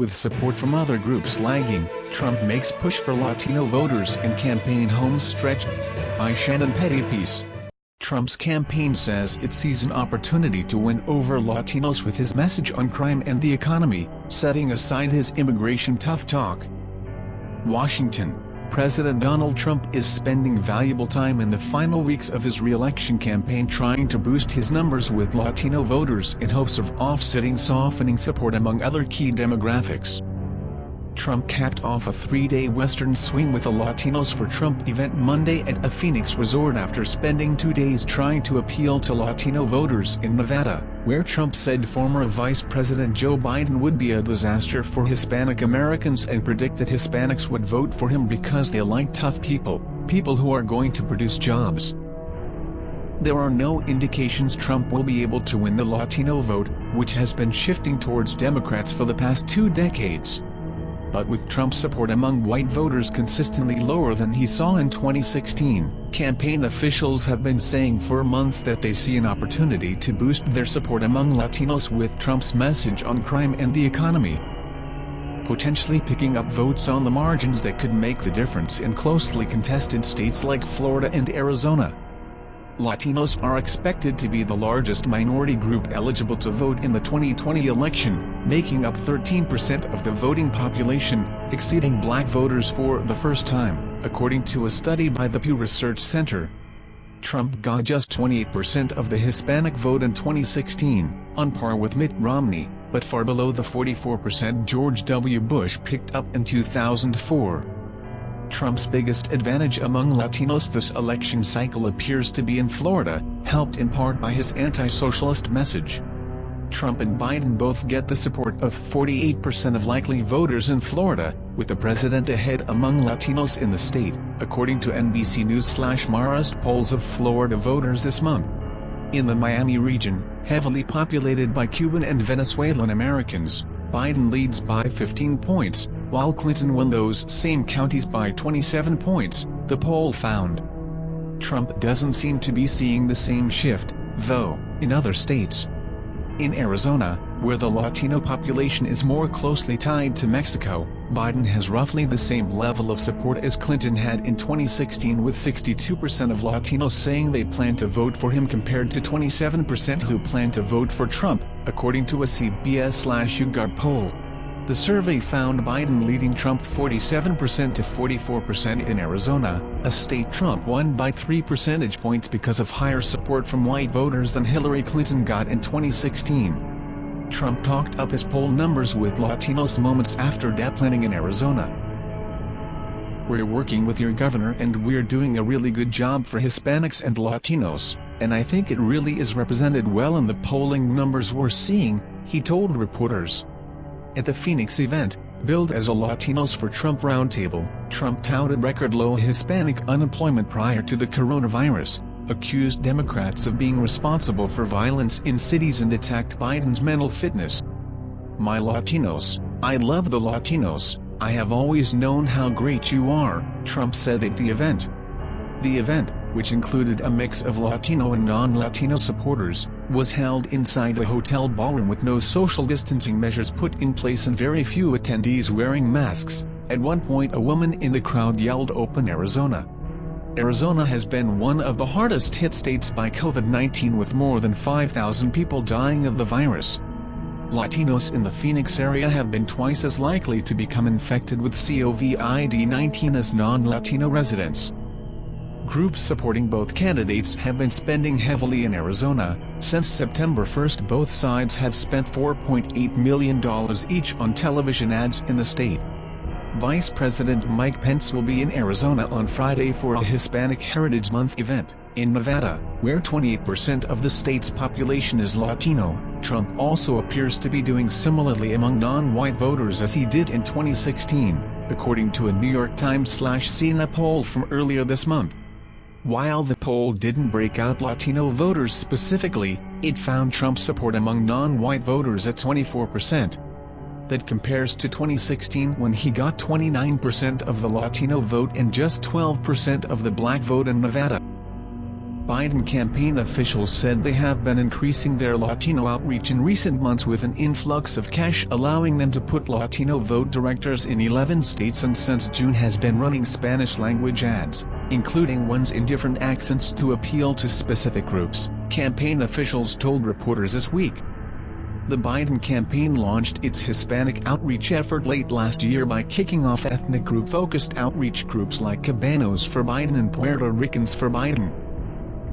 With support from other groups lagging, Trump makes push for Latino voters in campaign home stretch. By Shannon Pettypiece. Trump's campaign says it sees an opportunity to win over Latinos with his message on crime and the economy, setting aside his immigration tough talk. Washington President Donald Trump is spending valuable time in the final weeks of his re-election campaign trying to boost his numbers with Latino voters in hopes of offsetting softening support among other key demographics. Trump capped off a three-day Western swing with a Latinos for Trump event Monday at a Phoenix resort after spending two days trying to appeal to Latino voters in Nevada, where Trump said former Vice President Joe Biden would be a disaster for Hispanic Americans and predicted Hispanics would vote for him because they like tough people, people who are going to produce jobs. There are no indications Trump will be able to win the Latino vote, which has been shifting towards Democrats for the past two decades but with Trump's support among white voters consistently lower than he saw in 2016, campaign officials have been saying for months that they see an opportunity to boost their support among Latinos with Trump's message on crime and the economy. Potentially picking up votes on the margins that could make the difference in closely contested states like Florida and Arizona. Latinos are expected to be the largest minority group eligible to vote in the 2020 election, making up 13% of the voting population, exceeding black voters for the first time, according to a study by the Pew Research Center. Trump got just 28% of the Hispanic vote in 2016, on par with Mitt Romney, but far below the 44% George W. Bush picked up in 2004. Trump's biggest advantage among Latinos this election cycle appears to be in Florida, helped in part by his anti-socialist message. Trump and Biden both get the support of 48% of likely voters in Florida, with the president ahead among Latinos in the state, according to NBC News-Marist polls of Florida voters this month. In the Miami region, heavily populated by Cuban and Venezuelan Americans, Biden leads by 15 points, while Clinton won those same counties by 27 points, the poll found. Trump doesn't seem to be seeing the same shift, though, in other states. In Arizona, where the Latino population is more closely tied to Mexico, Biden has roughly the same level of support as Clinton had in 2016 with 62% of Latinos saying they plan to vote for him compared to 27% who plan to vote for Trump, according to a CBS-YouGov poll. The survey found Biden leading Trump 47% to 44% in Arizona, a state Trump won by 3 percentage points because of higher support from white voters than Hillary Clinton got in 2016. Trump talked up his poll numbers with Latinos moments after deplaning in Arizona. We're working with your governor and we're doing a really good job for Hispanics and Latinos, and I think it really is represented well in the polling numbers we're seeing, he told reporters. At the Phoenix event, billed as a Latinos for Trump roundtable, Trump touted record low Hispanic unemployment prior to the coronavirus, accused Democrats of being responsible for violence in cities and attacked Biden's mental fitness. My Latinos, I love the Latinos, I have always known how great you are, Trump said at the event. The event, which included a mix of Latino and non-Latino supporters, was held inside a hotel ballroom with no social distancing measures put in place and very few attendees wearing masks. At one point a woman in the crowd yelled Open Arizona. Arizona has been one of the hardest hit states by COVID-19 with more than 5,000 people dying of the virus. Latinos in the Phoenix area have been twice as likely to become infected with COVID-19 as non-Latino residents. Groups supporting both candidates have been spending heavily in Arizona. Since September 1 both sides have spent $4.8 million each on television ads in the state. Vice President Mike Pence will be in Arizona on Friday for a Hispanic Heritage Month event. In Nevada, where 28% of the state's population is Latino, Trump also appears to be doing similarly among non-white voters as he did in 2016, according to a New York Times-CNN poll from earlier this month. While the poll didn't break out Latino voters specifically, it found Trump support among non-white voters at 24%. That compares to 2016 when he got 29% of the Latino vote and just 12% of the black vote in Nevada. Biden campaign officials said they have been increasing their Latino outreach in recent months with an influx of cash allowing them to put Latino vote directors in 11 states and since June has been running Spanish-language ads, including ones in different accents to appeal to specific groups, campaign officials told reporters this week. The Biden campaign launched its Hispanic outreach effort late last year by kicking off ethnic group-focused outreach groups like Cubanos for Biden and Puerto Ricans for Biden.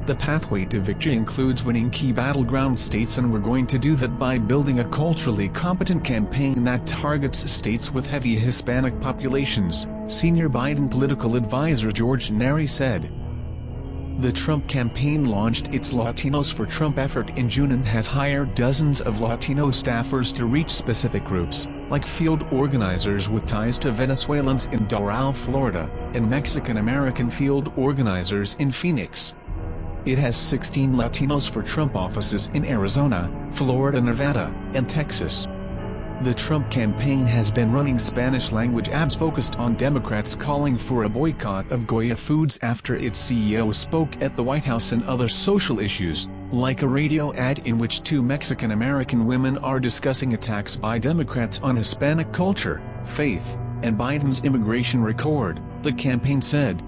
The pathway to victory includes winning key battleground states and we're going to do that by building a culturally competent campaign that targets states with heavy Hispanic populations, senior Biden political advisor George Neri said. The Trump campaign launched its Latinos for Trump effort in June and has hired dozens of Latino staffers to reach specific groups, like field organizers with ties to Venezuelans in Doral, Florida, and Mexican-American field organizers in Phoenix. It has 16 Latinos for Trump offices in Arizona, Florida, Nevada, and Texas. The Trump campaign has been running Spanish-language ads focused on Democrats calling for a boycott of Goya Foods after its CEO spoke at the White House and other social issues, like a radio ad in which two Mexican-American women are discussing attacks by Democrats on Hispanic culture, faith, and Biden's immigration record, the campaign said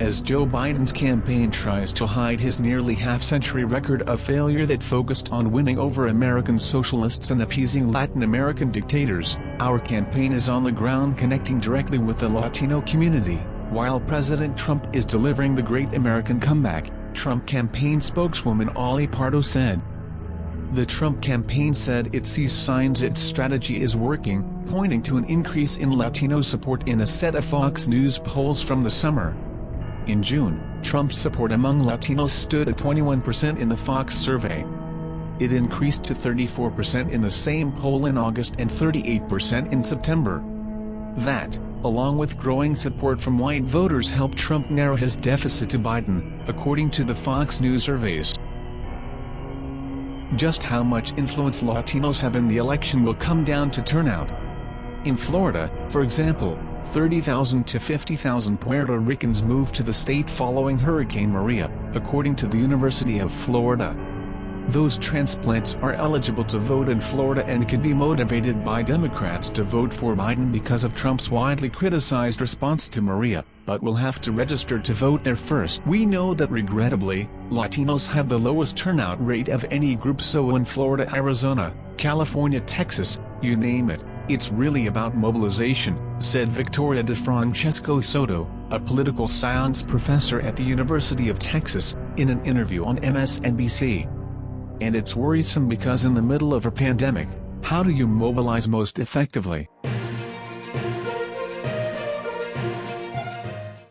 as Joe Biden's campaign tries to hide his nearly half-century record of failure that focused on winning over American socialists and appeasing Latin American dictators, our campaign is on the ground connecting directly with the Latino community, while President Trump is delivering the great American comeback, Trump campaign spokeswoman Ali Pardo said. The Trump campaign said it sees signs its strategy is working, pointing to an increase in Latino support in a set of Fox News polls from the summer. In June, Trump's support among Latinos stood at 21% in the Fox survey. It increased to 34% in the same poll in August and 38% in September. That, along with growing support from white voters helped Trump narrow his deficit to Biden, according to the Fox News surveys. Just how much influence Latinos have in the election will come down to turnout. In Florida, for example, 30,000 to 50,000 Puerto Ricans moved to the state following Hurricane Maria, according to the University of Florida. Those transplants are eligible to vote in Florida and could be motivated by Democrats to vote for Biden because of Trump's widely criticized response to Maria, but will have to register to vote there first. We know that regrettably, Latinos have the lowest turnout rate of any group so in Florida, Arizona, California, Texas, you name it, it's really about mobilization, said Victoria DeFrancesco Soto, a political science professor at the University of Texas, in an interview on MSNBC. And it's worrisome because in the middle of a pandemic, how do you mobilize most effectively?